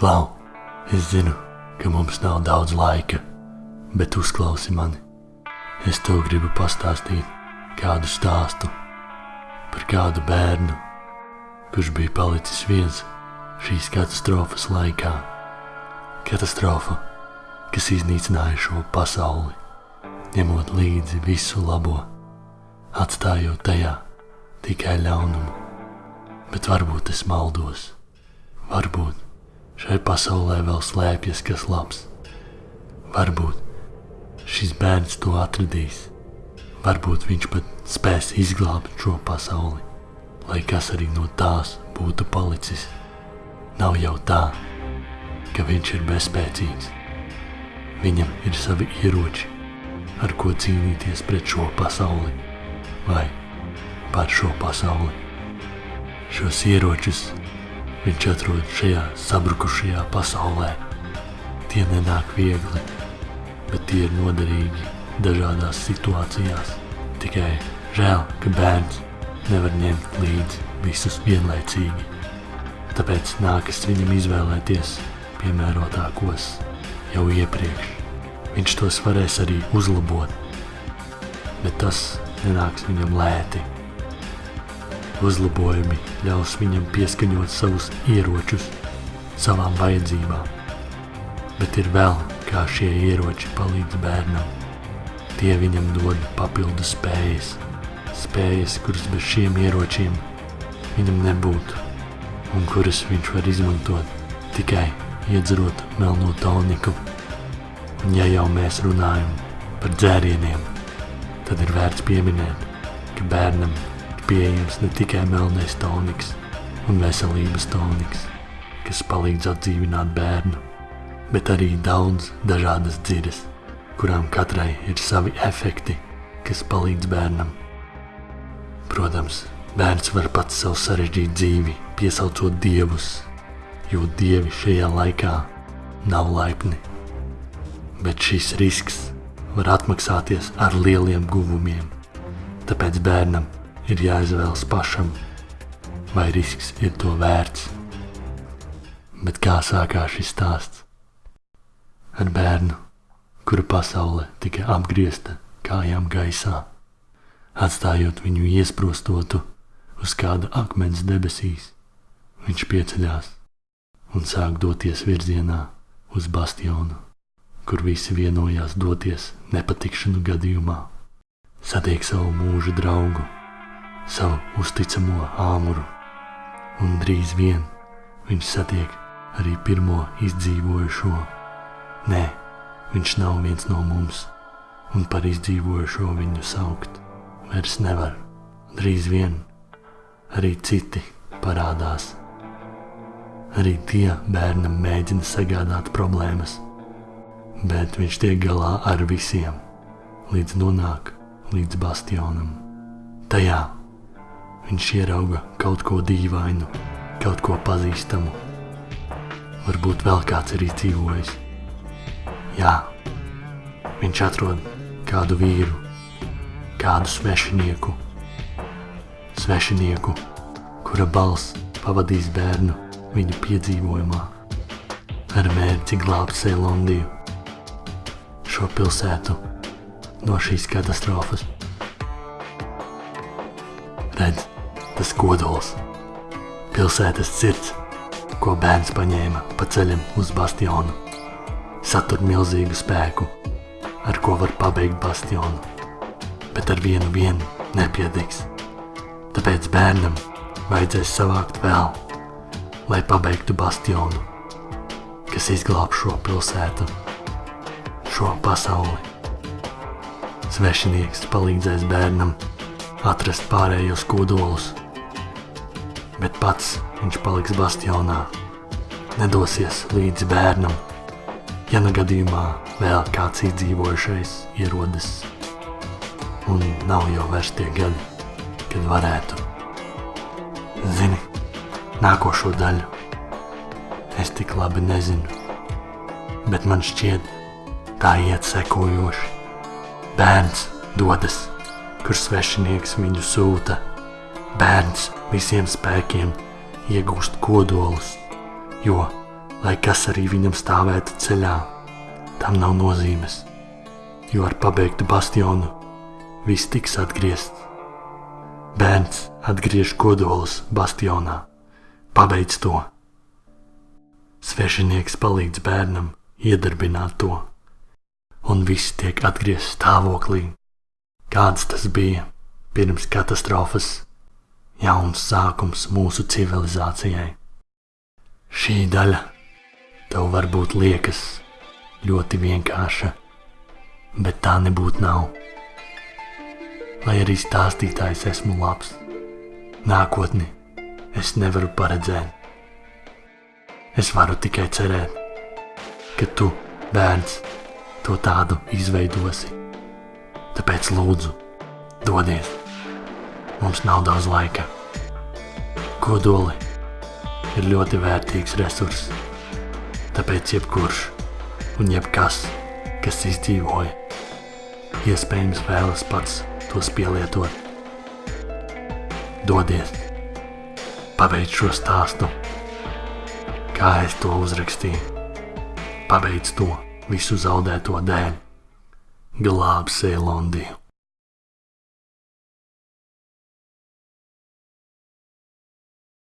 Klau, es zinu, ka mums nav daudz laika, bet uzklausi mani. Es tev gribu pastāstīt kādu stāstu par kādu bērnu, kurš bija palicis viens šīs katastrofas laikā. Katastrofa, kas iznīcināja šo pasauli, ņemot līdzi visu labo, atstājot tajā tikai ļaunumu. Bet varbūt es maldos, varbūt šai pasaulē vēl slēpjas kas labs. Varbūt šis bērns to atradīs, varbūt viņš pat spēs izglābt šo pasauli, lai kas arī no tās būtu palicis. Nav jau tā, ka viņš ir bezspēcīgs. Viņam ir savi ieroči, ar ko cīnīties pret šo pasauli vai par šo pasauli. Šos ieročus viņš atrod šajā sabrukušajā pasaulē. Tie nenāk viegli, bet tie ir noderīgi dažādās situācijās. Tikai žēl, ka bērns nevar ņemt līdzi visus vienlaicīgi. Tāpēc nākas viņam izvēlēties piemērotākos jau iepriekš. Viņš tos varēs arī uzlabot, bet tas nenāks viņam lēti. Uzlabojumi ļaus viņam pieskaņot savus ieročus savām vajadzībām, bet ir vēl kā šie ieroči palīdz bērnam. Tie viņam dod papildu spējas, spējas, kuras bez šiem ieročiem viņam nebūtu, un kuras viņš var izmantot tikai iedzerot melno toniku. Un ja jau mēs runājam par dzērieniem, tad ir vērts pieminēt, ka bērnam pieejams ne tikai melnais toniks un veselības toniks, kas palīdz atdzīvināt bērnu, bet arī daudz dažādas dziras, kurām katrai ir savi efekti, kas palīdz bērnam. Protams, bērns var pats sev sarežģīt dzīvi, piesaucot dievus, jo dievi šajā laikā nav laipni. Bet šis risks var atmaksāties ar lieliem guvumiem, tāpēc bērnam ir jāizvēlas pašam, vai risks ir to vērts. Bet kā sākās šis stāsts? Ar bērnu, kura pasaule tika apgriezta kājām gaisā, atstājot viņu iesprostotu uz kāda akmens debesīs. Viņš pieceļās un sāk doties virzienā uz bastionu, kur visi vienojās doties nepatikšanu gadījumā. Satiek savu mūža draugu, savu uzticamo āmuru, un drīz vien viņš satiek arī pirmo izdzīvojušo. Nē, viņš nav viens no mums, un par izdzīvojušo viņu saukt vairs nevar. Drīz vien arī citi parādās. Arī tie bērnam mēģina sagādāt problēmas, bet viņš tiek galā ar visiem, līdz nonāk līdz bastionam. Tajā viņš ierauga kaut ko dīvainu, kaut ko pazīstamu. Varbūt vēl kāds ir izdzīvojis. Jā, viņš atrod kādu vīru, kādu svešinieku, svešinieku, kura balss pavadīs bērnu viņu piedzīvojumā ar mērķi glābt Seilondiju, šo pilsētu no šīs katastrofas. Redz, tas kodols, pilsētas sirds, ko bērns paņēma pa ceļam uz bastionu, satur milzīgu spēku, ar ko var pabeigt bastionu, bet ar vienu vienu nepietiks. Tāpēc bērnam vajadzēs savākt vēl lai pabeigtu bastionu, kas izglāb šo pilsētu, šo pasauli. Svešinieks palīdzēs bērnam atrast pārējos kodolus, bet pats viņš paliks bastionā, nedosies līdz bērnam, ja nu gadījumā vēl kāds izdzīvojušais ierodas, un nav jau vairs tie gadi, kad varētu. Zini, nākošo daļu. Es tik labi nezinu, bet man šķiet, tā iet sekojoši. Bērns dodas, kur svešinieks viņu sūta. Bērns visiem spēkiem iegūst kodolus, jo lai kas arī viņam stāvētu ceļā, tam nav nozīmes, jo ar pabeigtu bastionu viss tiks atgriezts. Bērns atgriež kodolus bastionā, pabeidz to. Svešinieks palīdz bērnam iedarbināt to, un viss tiek atgriezts stāvoklī, kāds tas bija pirms katastrofas, jauns sākums mūsu civilizācijai. Šī daļa tev varbūt liekas ļoti vienkārša, bet tā nebūtu nav. Lai arī stāstītājs esmu labs, nākotni es nevaru paredzēt. Es varu tikai cerēt, ka tu, bērns, to tādu izveidosi. Tāpēc lūdzu, dodies! Mums nav daudz laika. Kodoli ir ļoti vērtīgs resurss. Tāpēc jebkurš un jebkas, kas izdzīvoja, iespējams vēlas pats tos pielietot. Dodies! Pabeidz šo stāstu, kā es to uzrakstīju. Pabeidz to visu zaudēto dēļ. Glāb Sēlondiju!